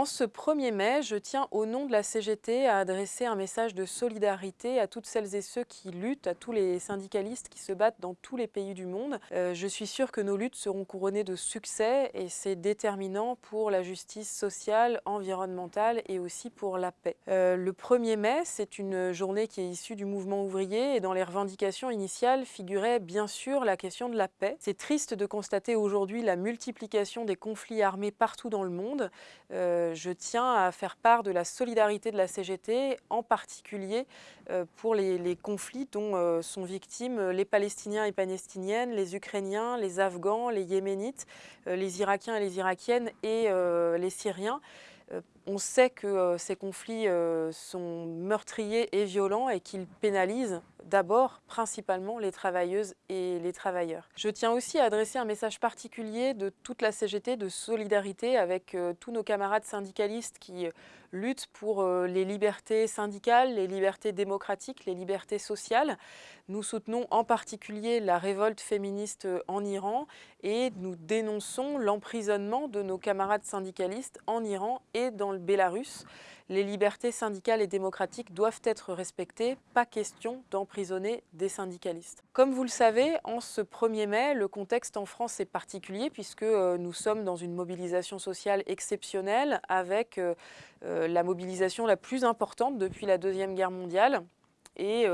En ce 1er mai, je tiens au nom de la CGT à adresser un message de solidarité à toutes celles et ceux qui luttent, à tous les syndicalistes qui se battent dans tous les pays du monde. Euh, je suis sûre que nos luttes seront couronnées de succès et c'est déterminant pour la justice sociale, environnementale et aussi pour la paix. Euh, le 1er mai, c'est une journée qui est issue du mouvement ouvrier et dans les revendications initiales figurait bien sûr la question de la paix. C'est triste de constater aujourd'hui la multiplication des conflits armés partout dans le monde. Euh, je tiens à faire part de la solidarité de la CGT, en particulier euh, pour les, conflits dont euh, sont victimes les Palestiniens et Palestiniennes, les Ukrainiens, les Afghans, les Yéménites, les Irakiens et les Irakiennes et les Syriens. On sait que ces conflits sont meurtriers et violents et qu'ils pénalisent d'abord principalement les travailleuses et les travailleurs. Je tiens aussi à adresser un message particulier de toute la CGT de solidarité avec euh, tous nos camarades syndicalistes qui euh, luttent pour euh, les libertés syndicales, les libertés démocratiques, les libertés sociales. Nous soutenons en particulier la révolte féministe en Iran et nous dénonçons l'emprisonnement de nos camarades syndicalistes en Iran et dans le Bélarus. Les libertés syndicales et démocratiques doivent être respectées, pas question d'emprisonner des syndicalistes. Comme vous le savez, en ce 1er mai, le contexte en France est particulier puisque euh, nous sommes dans une mobilisation sociale exceptionnelle avec euh, euh, la mobilisation la plus importante depuis la Deuxième Guerre mondiale et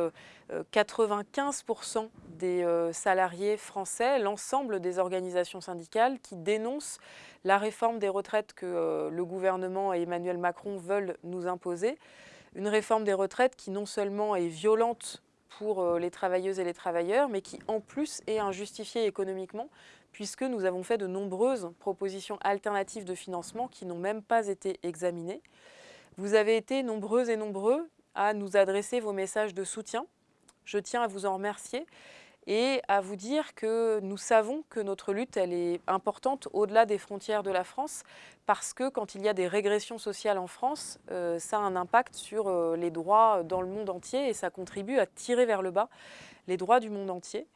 95% des salariés français, l'ensemble des organisations syndicales qui dénoncent la réforme des retraites que le gouvernement et Emmanuel Macron veulent nous imposer. Une réforme des retraites qui non seulement est violente pour les travailleuses et les travailleurs, mais qui en plus est injustifiée économiquement, puisque nous avons fait de nombreuses propositions alternatives de financement qui n'ont même pas été examinées. Vous avez été nombreux et nombreux à nous adresser vos messages de soutien. Je tiens à vous en remercier et à vous dire que nous savons que notre lutte est importante au-delà des frontières de la France parce que quand il y a des régressions sociales en France, euh, ça a un impact sur euh, les droits dans le monde entier et ça contribue à tirer vers le bas les droits du monde entier.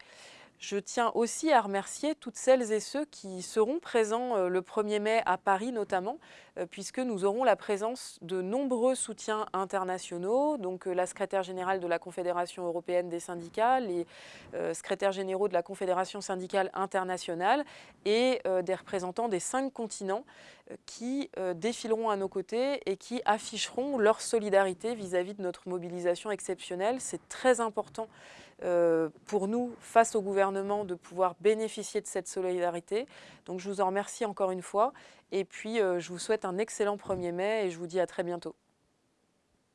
Je tiens aussi à remercier toutes celles et ceux qui seront présents euh, le 1er mai à Paris notamment, euh, puisque nous aurons la présence de nombreux soutiens internationaux, donc euh, la secrétaire générale de la Confédération européenne des syndicats, les secrétaires généraux de la Confédération syndicale internationale et des représentants des cinq continents qui défileront à nos côtés et qui afficheront leur solidarité vis-à-vis -vis de notre mobilisation exceptionnelle. C'est très important pour nous, face au gouvernement, de pouvoir bénéficier de cette solidarité. Donc je vous en remercie encore une fois et puis euh, je vous souhaite un excellent 1er mai et je vous dis à très bientôt.